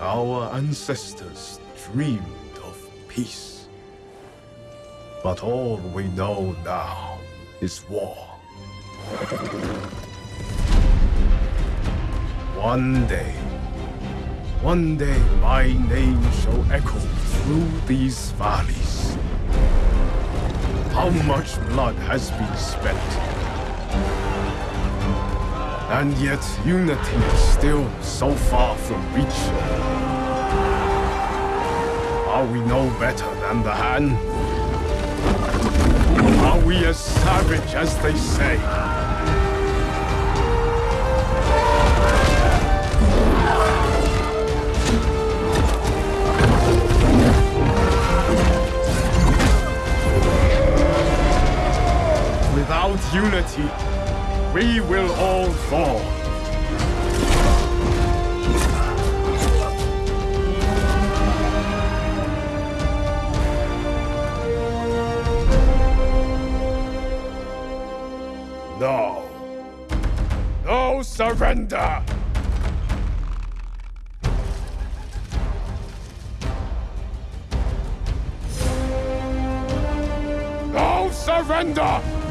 Our ancestors dreamed of peace. But all we know now is war. One day, one day my name shall echo through these valleys. How much blood has been spent? And yet unity is still so far from reach. Are we no better than the Han? Are we as savage as they say? Without unity, we will all fall. No. No surrender! No surrender!